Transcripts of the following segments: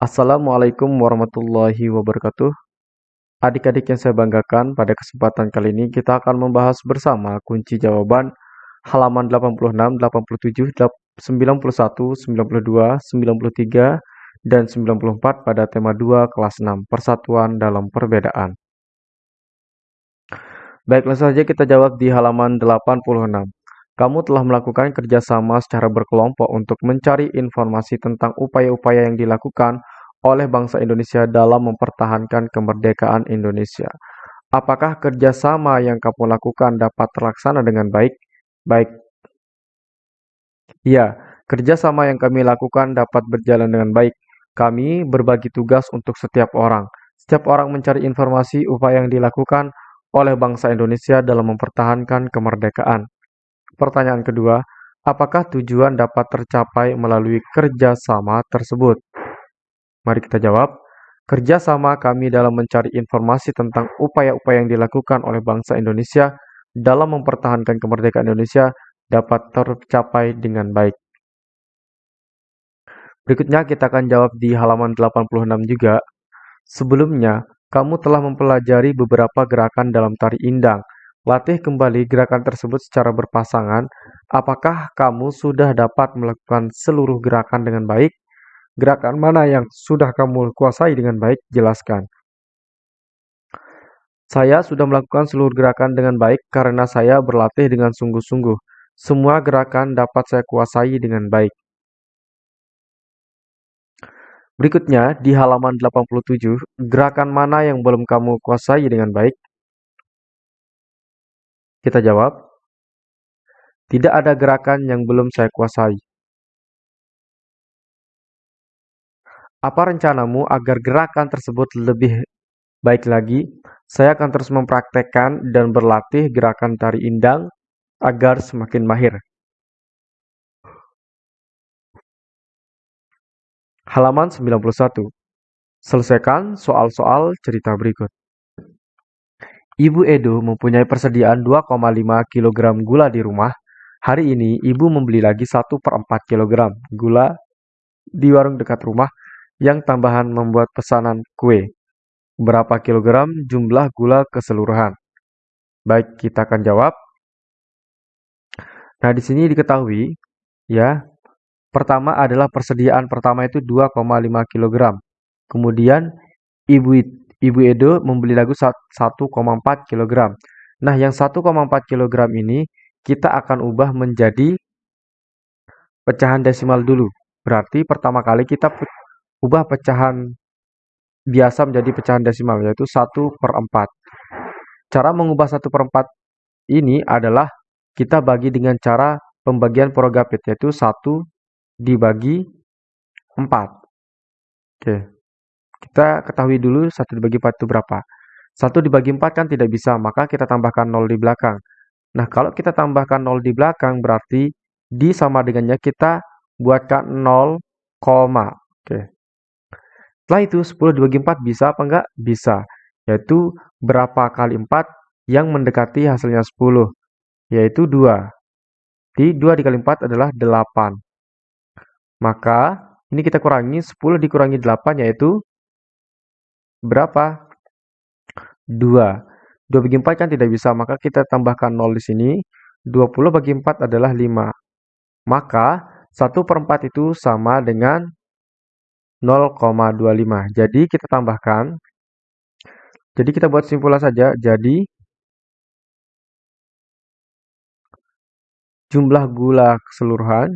Assalamualaikum warahmatullahi wabarakatuh. Adik-adik yang saya banggakan, pada kesempatan kali ini kita akan membahas bersama kunci jawaban halaman 86, 87, 91, 92, 93, dan 94 pada tema 2 kelas 6, Persatuan dalam Perbedaan. Baik, langsung saja kita jawab di halaman 86. Kamu telah melakukan kerjasama secara berkelompok untuk mencari informasi tentang upaya-upaya yang dilakukan oleh bangsa Indonesia dalam mempertahankan kemerdekaan Indonesia. Apakah kerjasama yang kamu lakukan dapat terlaksana dengan baik? Baik. Ya, kerjasama yang kami lakukan dapat berjalan dengan baik. Kami berbagi tugas untuk setiap orang. Setiap orang mencari informasi upaya yang dilakukan oleh bangsa Indonesia dalam mempertahankan kemerdekaan. Pertanyaan kedua, apakah tujuan dapat tercapai melalui kerjasama tersebut? Mari kita jawab. Kerjasama kami dalam mencari informasi tentang upaya-upaya yang dilakukan oleh bangsa Indonesia dalam mempertahankan kemerdekaan Indonesia dapat tercapai dengan baik. Berikutnya kita akan jawab di halaman 86 juga. Sebelumnya, kamu telah mempelajari beberapa gerakan dalam tari indang Latih kembali gerakan tersebut secara berpasangan. Apakah kamu sudah dapat melakukan seluruh gerakan dengan baik? Gerakan mana yang sudah kamu kuasai dengan baik? Jelaskan. Saya sudah melakukan seluruh gerakan dengan baik karena saya berlatih dengan sungguh-sungguh. Semua gerakan dapat saya kuasai dengan baik. Berikutnya, di halaman 87, gerakan mana yang belum kamu kuasai dengan baik? Kita jawab, tidak ada gerakan yang belum saya kuasai. Apa rencanamu agar gerakan tersebut lebih baik lagi? Saya akan terus mempraktekkan dan berlatih gerakan tari indang agar semakin mahir. Halaman 91. Selesaikan soal-soal cerita berikut. Ibu Edo mempunyai persediaan 2,5 kg gula di rumah. Hari ini ibu membeli lagi 1 per 4 kg gula di warung dekat rumah yang tambahan membuat pesanan kue. Berapa kilogram jumlah gula keseluruhan? Baik, kita akan jawab. Nah, di sini diketahui ya. Pertama adalah persediaan pertama itu 2,5 kg. Kemudian ibu Ibu Edo membeli lagu 1,4 kg. Nah, yang 1,4 kg ini kita akan ubah menjadi pecahan desimal dulu. Berarti pertama kali kita ubah pecahan biasa menjadi pecahan desimal, yaitu 1 per 4. Cara mengubah 1 per 4 ini adalah kita bagi dengan cara pembagian progapit, yaitu 1 dibagi 4. Oke. Kita ketahui dulu 1 dibagi 4 itu berapa. 1 dibagi 4 kan tidak bisa, maka kita tambahkan 0 di belakang. Nah, kalau kita tambahkan 0 di belakang, berarti di sama dengannya kita buatkan 0, Oke. Setelah itu, 10 dibagi 4 bisa apa enggak? Bisa. Yaitu berapa kali 4 yang mendekati hasilnya 10? Yaitu 2. Di 2 dikali 4 adalah 8. Maka, ini kita kurangi, 10 dikurangi 8 yaitu berapa? 2. 2 bagi 4 kan tidak bisa, maka kita tambahkan 0 di sini. 20 bagi 4 adalah 5. Maka 1 per 4 itu sama dengan 0,25. Jadi kita tambahkan. Jadi kita buat simpulan saja. Jadi jumlah gula keseluruhan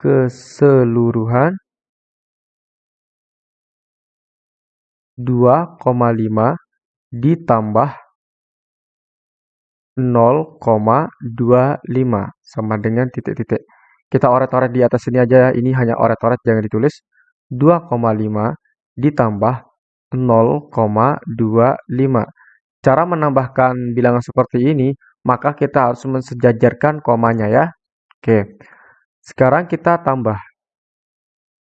keseluruhan 2,5 ditambah 0,25 sama dengan titik-titik. Kita oret-oret di atas sini aja ya. Ini hanya oret-oret jangan ditulis. 2,5 ditambah 0,25. Cara menambahkan bilangan seperti ini, maka kita harus mensejajarkan komanya ya. Oke. Sekarang kita tambah.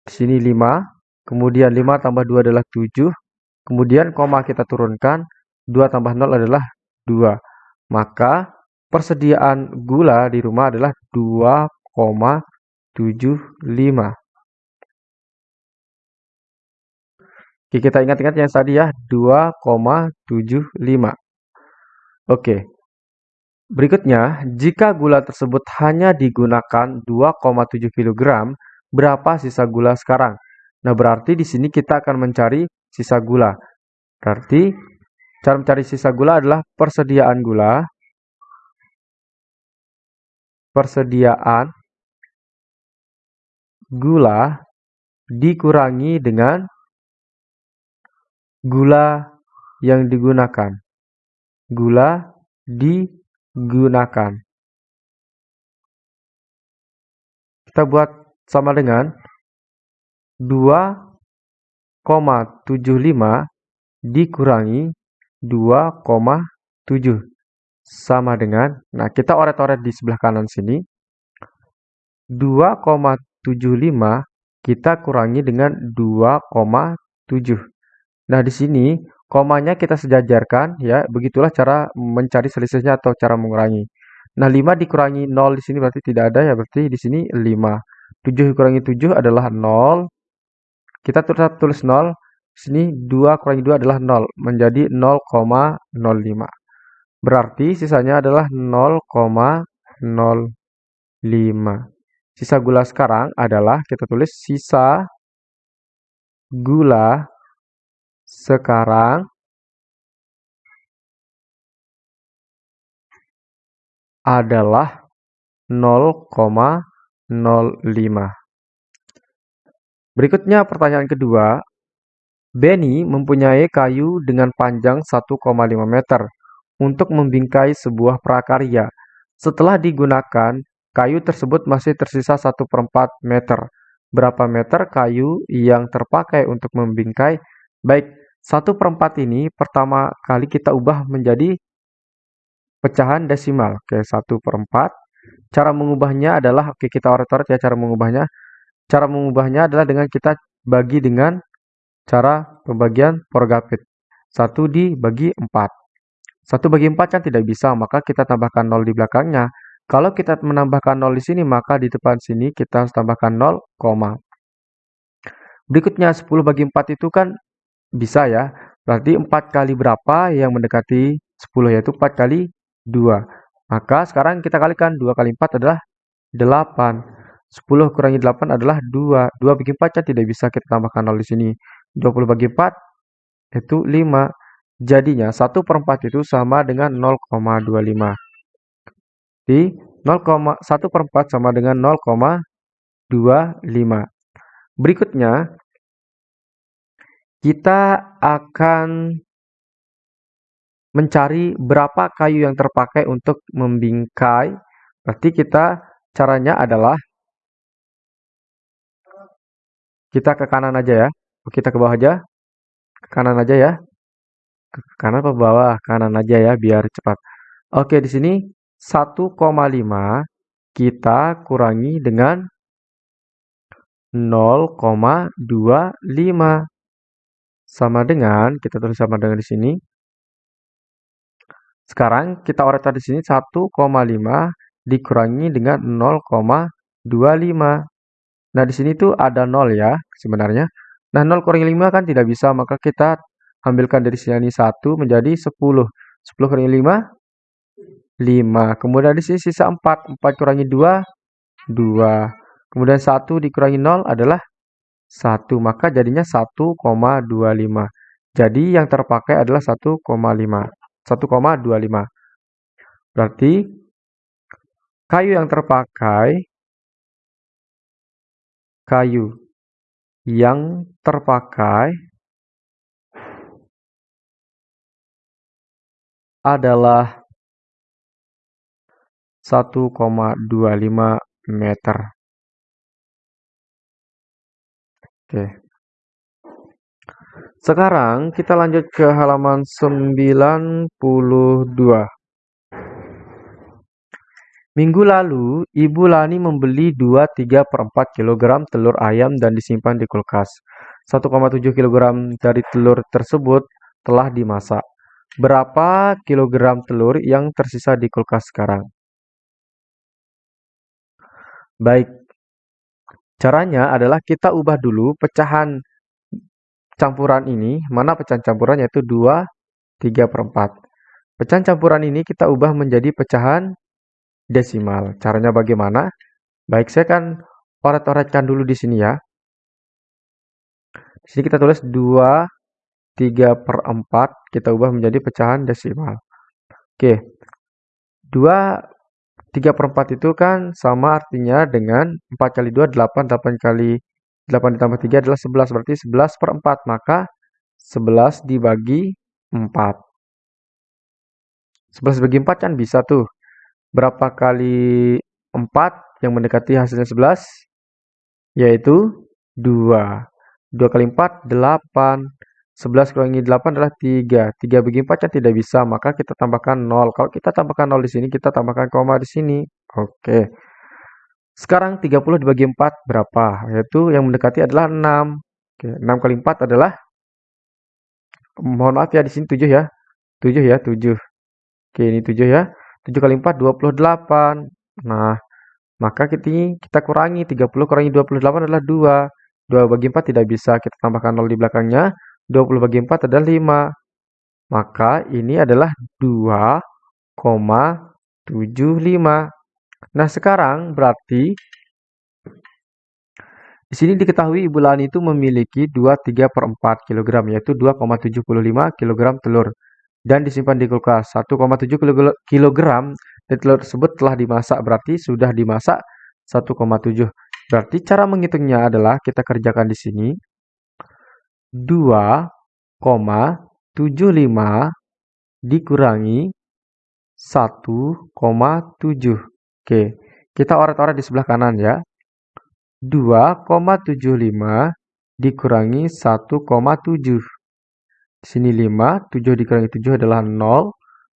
Di sini 5, kemudian 5 tambah 2 adalah 7, kemudian koma kita turunkan, 2 tambah 0 adalah 2. Maka persediaan gula di rumah adalah 2,5 2,75. Oke, kita ingat-ingat yang tadi ya, 2,75. Oke. Berikutnya, jika gula tersebut hanya digunakan 2,7 kg, berapa sisa gula sekarang? Nah, berarti di sini kita akan mencari sisa gula. Berarti, cara mencari sisa gula adalah persediaan gula. Persediaan gula dikurangi dengan gula yang digunakan. Gula digunakan. Kita buat sama dengan 2,75 dikurangi 2,7 sama dengan, nah kita oret-oret di sebelah kanan sini, 2,75 kita kurangi dengan 2,7. Nah, di sini komanya kita sejajarkan ya, begitulah cara mencari selisihnya atau cara mengurangi. Nah, 5 dikurangi 0 di sini berarti tidak ada ya, berarti di sini 5. 7 dikurangi 7 adalah 0. Kita tetap tulis 0. Di sini 2 kurangi 2 adalah 0, menjadi 0,05. Berarti sisanya adalah 0,05. Sisa gula sekarang adalah kita tulis sisa gula sekarang adalah 0,05. Berikutnya pertanyaan kedua. Benny mempunyai kayu dengan panjang 1,5 meter untuk membingkai sebuah prakarya. Setelah digunakan, kayu tersebut masih tersisa 1 per 4 meter. Berapa meter kayu yang terpakai untuk membingkai? Baik, 1 per 4 ini pertama kali kita ubah menjadi pecahan desimal. Oke, 1 per 4. Cara mengubahnya adalah, oke kita oret-oret ya cara mengubahnya. Cara mengubahnya adalah dengan kita bagi dengan cara pembagian Porgapit. 1 dibagi 4. 1 bagi 4 kan tidak bisa, maka kita tambahkan 0 di belakangnya. Kalau kita menambahkan 0 di sini, maka di depan sini kita harus tambahkan 0, Berikutnya 10 bagi 4 itu kan bisa ya. Berarti 4 kali berapa yang mendekati 10 yaitu 4 kali 2. Maka sekarang kita kalikan 2 kali 4 adalah 8. 10 kurangi 8 adalah 2. 2 bagi 4 kan tidak bisa kita tambahkan 0 di sini. 20 bagi 4 itu 5. Jadinya 1 per 4 itu sama dengan 0,25. Di 0,1 per 4 sama dengan 0,25. Berikutnya, kita akan mencari berapa kayu yang terpakai untuk membingkai. Berarti kita caranya adalah kita ke kanan aja ya. Kita ke bawah aja. Ke kanan aja ya. Ke kanan atau bawah? Kanan aja ya biar cepat. Oke, di sini 1,5 kita kurangi dengan 0,25 sama dengan, kita tulis sama dengan di sini. Sekarang kita oret di sini 1,5 dikurangi dengan 0,25. Nah, di sini tuh ada 0 ya sebenarnya. Nah, 0 kurangi 5 kan tidak bisa, maka kita ambilkan dari sini 1 menjadi 10. 10 kurangi 5, 5. Kemudian di sini sisa 4. 4 kurangi 2, 2. Kemudian 1 dikurangi 0 adalah 1, maka jadinya 1,25. Jadi yang terpakai adalah 1,5. 1,25. Berarti kayu yang terpakai kayu yang terpakai adalah 1,25 meter. Oke. Sekarang kita lanjut ke halaman 92. Minggu lalu, Ibu Lani membeli 2-3 per 4 kg telur ayam dan disimpan di kulkas. 1,7 kg dari telur tersebut telah dimasak. Berapa kilogram telur yang tersisa di kulkas sekarang? Baik, caranya adalah kita ubah dulu pecahan campuran ini, mana pecahan campuran yaitu 2, 3 per 4. Pecahan campuran ini kita ubah menjadi pecahan desimal. Caranya bagaimana? Baik, saya akan oret-oretkan dulu di sini ya. Di sini kita tulis 2, 3 per 4, kita ubah menjadi pecahan desimal. Oke, 2 3 per 4 itu kan sama artinya dengan 4 kali 2, 8, 8 kali 8 ditambah 3 adalah 11, berarti 11 per 4, maka 11 dibagi 4. 11 bagi 4 kan bisa tuh. Berapa kali 4 yang mendekati hasilnya 11? Yaitu 2. 2 kali 4, 8. 11 kurangi 8 adalah 3. 3 bagi 4 kan tidak bisa, maka kita tambahkan 0. Kalau kita tambahkan 0 di sini, kita tambahkan koma di sini. Oke. Sekarang 30 dibagi 4 berapa? Yaitu yang mendekati adalah 6. Oke, 6 kali 4 adalah mohon maaf ya di sini 7 ya. 7 ya, 7. Oke, ini 7 ya. 7 kali 4 28. Nah, maka kita, kita kurangi 30 kurangi 28 adalah 2. 2 bagi 4 tidak bisa, kita tambahkan 0 di belakangnya. 20 bagi 4 adalah 5. Maka ini adalah 2,75. Nah, sekarang berarti di sini diketahui Ibu Lani itu memiliki 2,3 per 4 kg, yaitu 2,75 kg telur. Dan disimpan di kulkas 1,7 kg telur tersebut telah dimasak, berarti sudah dimasak 1,7. Berarti cara menghitungnya adalah kita kerjakan di sini. 2,75 dikurangi 1,7. Oke, kita oret-oret di sebelah kanan ya. 2,75 dikurangi 1,7. Di sini 5, 7 dikurangi 7 adalah 0.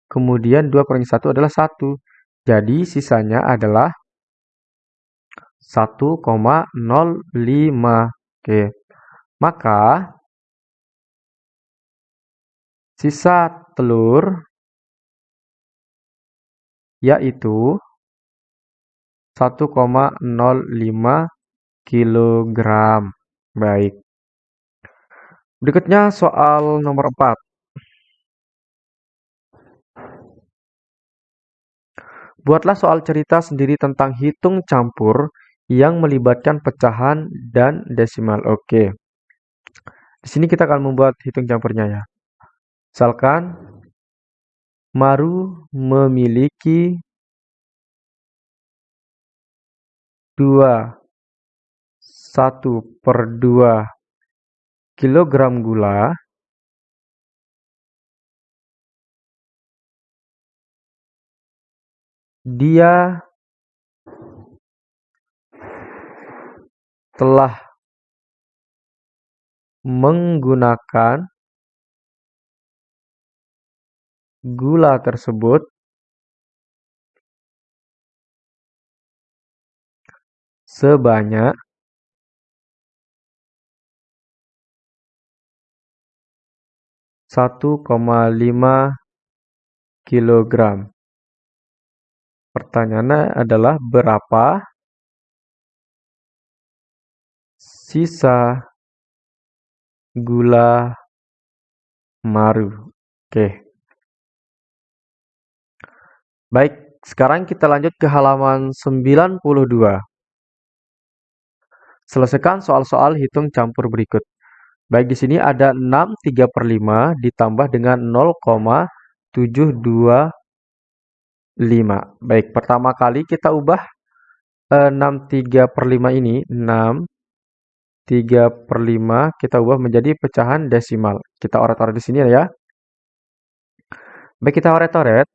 Kemudian 2 kurangi 1 adalah 1. Jadi sisanya adalah 1,05. Oke. Maka Sisa telur yaitu 1,05 kg. Baik. Berikutnya soal nomor 4. Buatlah soal cerita sendiri tentang hitung campur yang melibatkan pecahan dan desimal. Oke. Di sini kita akan membuat hitung campurnya ya. Misalkan Maru memiliki dua satu per dua kilogram gula dia telah menggunakan gula tersebut sebanyak satu koma lima kilogram. Pertanyaannya adalah berapa sisa gula maru. Oke. Baik, sekarang kita lanjut ke halaman 92. Selesaikan soal-soal hitung campur berikut. Baik, di sini ada 6 3 per 5 ditambah dengan 0,725. Baik, pertama kali kita ubah 6 3 per 5 ini, 6 3 per 5 kita ubah menjadi pecahan desimal. Kita oret-oret di sini ya. Baik, kita oret-oret.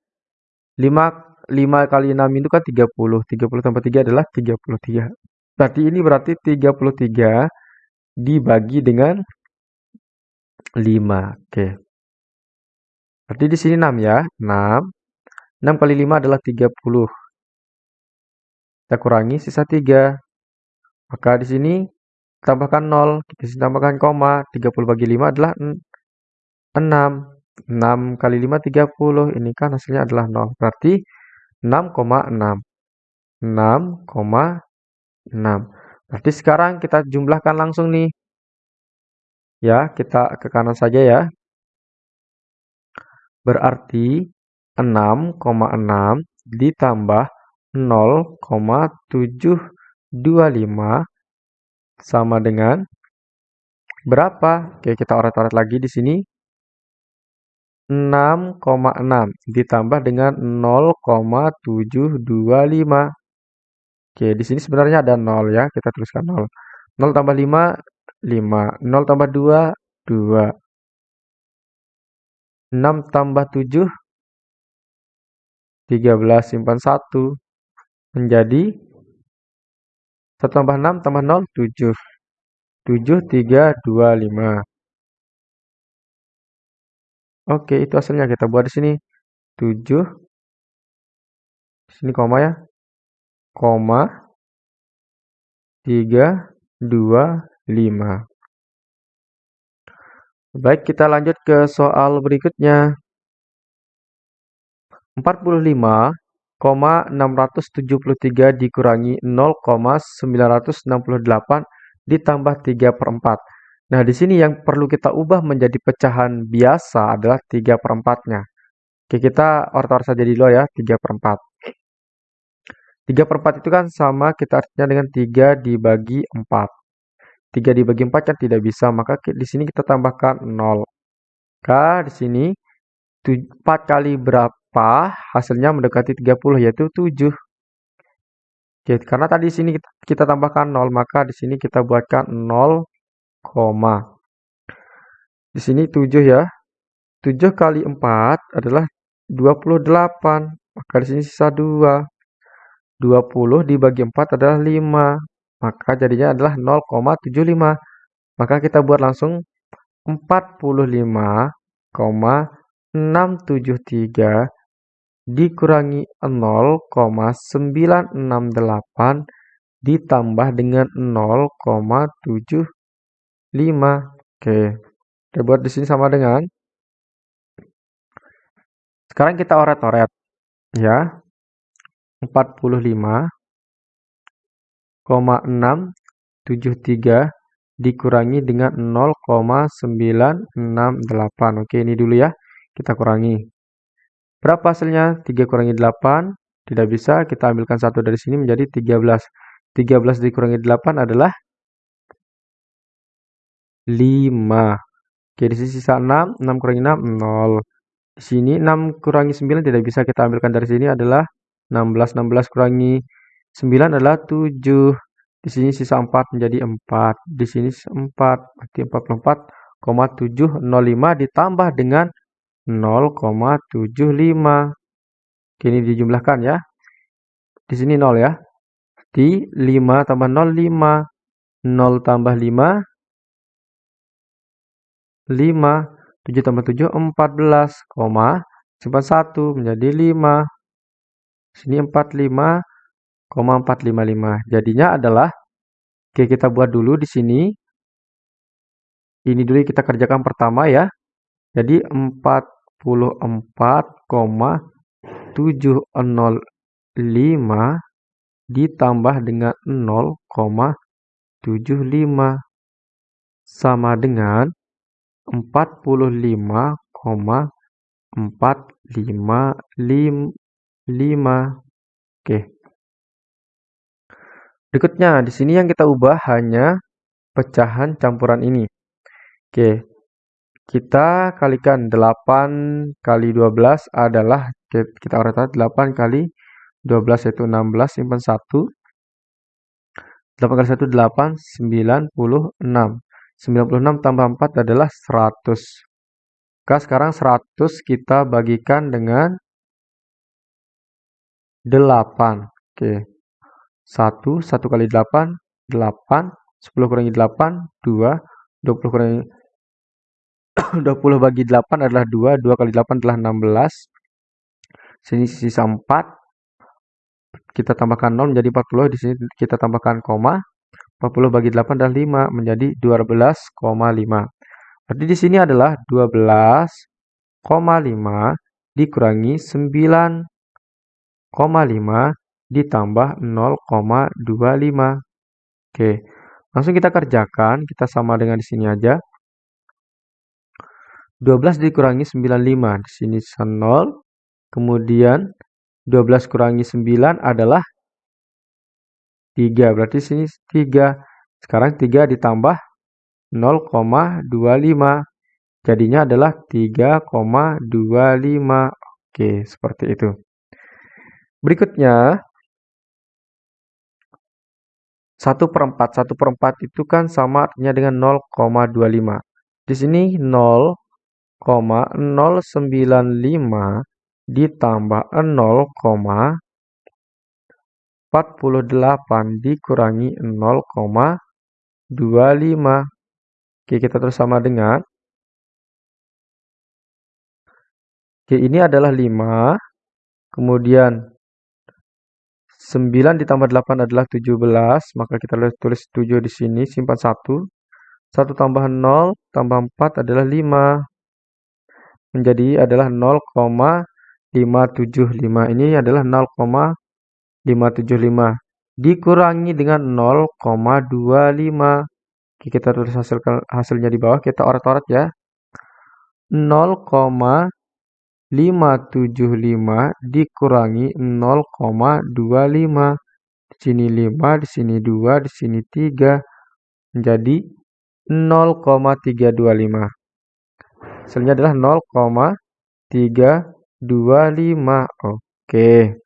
5, 5 kali 6 itu kan 30. 30 tambah 3 adalah 33. Berarti ini berarti 33 dibagi dengan 5. Oke. Berarti di sini 6 ya. 6. 6 kali 5 adalah 30. Kita kurangi sisa 3. Maka di sini tambahkan 0. Di sini tambahkan koma. 30 bagi 5 adalah 6. 6 kali 5, 30. Ini kan hasilnya adalah 0. Berarti 6,6. 6,6. 6. Berarti sekarang kita jumlahkan langsung nih. Ya, kita ke kanan saja ya. Berarti 6,6 ditambah 0,725 sama dengan berapa? Oke, kita oret-oret lagi di sini. 6,6 ditambah dengan 0,725. Oke, di sini sebenarnya ada 0 ya, kita tuliskan 0. 0 tambah 5, 5. 0 tambah 2, 2. 6 tambah 7, 13 simpan 1. Menjadi 1 tambah 6 tambah 0, 7. 7, 3, 2, 5. Oke, itu hasilnya kita buat di sini. 7. Di sini koma ya. Koma 3, 2, 5. Baik, kita lanjut ke soal berikutnya. 45,673 dikurangi 0,968 ditambah 3 per 4. Nah, di sini yang perlu kita ubah menjadi pecahan biasa adalah 3 per 4-nya. Oke, kita ortor saja dulu ya, 3 per 4. 3 per 4 itu kan sama kita artinya dengan 3 dibagi 4. 3 dibagi 4 kan tidak bisa, maka di sini kita tambahkan 0. Maka di sini 4 kali berapa hasilnya mendekati 30 yaitu 7. Oke, karena tadi di sini kita, kita tambahkan 0, maka di sini kita buatkan 0, di sini 7 ya. 7 kali 4 adalah 28. Maka di sini sisa 2. 20 dibagi 4 adalah 5. Maka jadinya adalah 0,75. Maka kita buat langsung 45,673 dikurangi 0,968 ditambah dengan 0,75 5. Oke. Kita buat di sini sama dengan sekarang kita oret-oret ya. 45,673 dikurangi dengan 0,968. Oke, ini dulu ya. Kita kurangi. Berapa hasilnya? 3 kurangi 8. Tidak bisa, kita ambilkan satu dari sini menjadi 13. 13 dikurangi 8 adalah 5. Oke, di sini sisa 6. 6 kurangi 6, 0. Di sini 6 kurangi 9 tidak bisa kita ambilkan dari sini adalah 16. 16 kurangi 9 adalah 7. Di sini sisa 4 menjadi 4. Di sini 4. Berarti 44,705 ditambah dengan 0,75. Oke, ini dijumlahkan ya. Di sini 0 ya. Di 5 tambah 0, 5. 0 tambah 5, 5. 7 tambah 7, 14, koma, simpan 1 menjadi 5. Sini 45, 455. Jadinya adalah, oke kita buat dulu di sini. Ini dulu kita kerjakan pertama ya. Jadi 44,705 ditambah dengan 0,75 sama dengan 45,455. Oke. Berikutnya, di sini yang kita ubah hanya pecahan campuran ini. Oke. Kita kalikan 8 kali 12 adalah kita urut 8 kali 12 yaitu 16 simpan 1. 8 kali 1 8 96. 96 tambah 4 adalah 100. Maka sekarang 100 kita bagikan dengan 8. Oke. 1, 1 kali 8, 8. 10 kurangi 8, 2. 20 kurangi 20 bagi 8 adalah 2. 2 kali 8 adalah 16. Sini sisa 4. Kita tambahkan 0 menjadi 40. Di sini kita tambahkan koma. 40 bagi 8 adalah 5 menjadi 12,5. Berarti di sini adalah 12,5 dikurangi 9,5 ditambah 0,25. Oke, langsung kita kerjakan. Kita sama dengan di sini aja. 12 dikurangi 95. Di sini 0. Kemudian 12 kurangi 9 adalah 3. Berarti sini 3. Sekarang 3 ditambah 0,25. Jadinya adalah 3,25. Oke, seperti itu. Berikutnya, 1 per 4. 1 per 4 itu kan sama artinya dengan 0,25. Di sini 0,095 ditambah 0,48 dikurangi 0,25. Oke, kita terus sama dengan Oke, ini adalah 5. Kemudian 9 ditambah 8 adalah 17, maka kita tulis 7 di sini, simpan 1. 1 tambah 0 tambah 4 adalah 5. Menjadi adalah 0,575. Ini adalah 0,575. Dikurangi dengan 0,25. Oke, kita tulis hasil, hasilnya di bawah. Kita orat-orat ya. 0, 575 dikurangi 0,25. Di sini 5, di sini 2, di sini 3. Menjadi 0,325. Hasilnya adalah 0,325. Oke.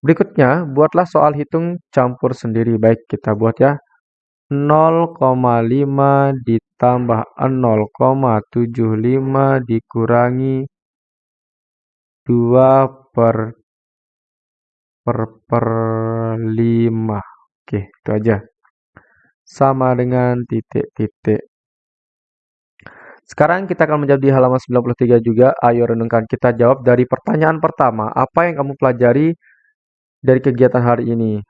Berikutnya, buatlah soal hitung campur sendiri. Baik, kita buat ya. 0,5 ditambah 0,75 dikurangi 2 per per per 5. Oke, itu aja. Sama dengan titik-titik. Sekarang kita akan menjawab di halaman 93 juga. Ayo renungkan. Kita jawab dari pertanyaan pertama. Apa yang kamu pelajari dari kegiatan hari ini?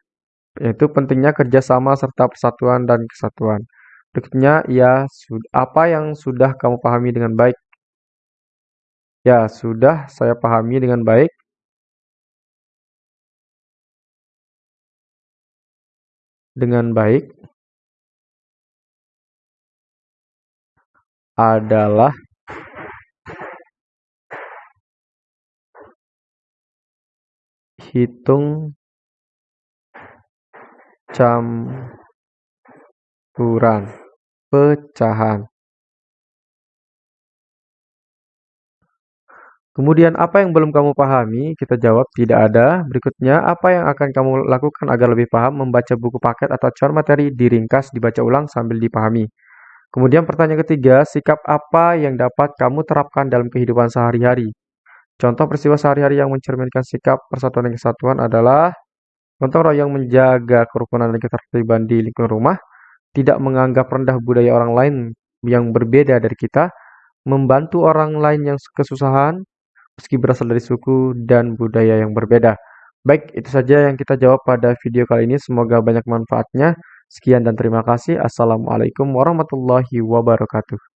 yaitu pentingnya kerjasama serta persatuan dan kesatuan. Berikutnya, ya, apa yang sudah kamu pahami dengan baik? Ya, sudah saya pahami dengan baik. Dengan baik adalah hitung campuran, pecahan. Kemudian apa yang belum kamu pahami? Kita jawab tidak ada. Berikutnya, apa yang akan kamu lakukan agar lebih paham membaca buku paket atau core materi diringkas, dibaca ulang sambil dipahami. Kemudian pertanyaan ketiga, sikap apa yang dapat kamu terapkan dalam kehidupan sehari-hari? Contoh peristiwa sehari-hari yang mencerminkan sikap persatuan dan kesatuan adalah Gotong royong menjaga kerukunan dan ketertiban di lingkungan rumah, tidak menganggap rendah budaya orang lain yang berbeda dari kita, membantu orang lain yang kesusahan, meski berasal dari suku dan budaya yang berbeda. Baik, itu saja yang kita jawab pada video kali ini. Semoga banyak manfaatnya. Sekian dan terima kasih. Assalamualaikum warahmatullahi wabarakatuh.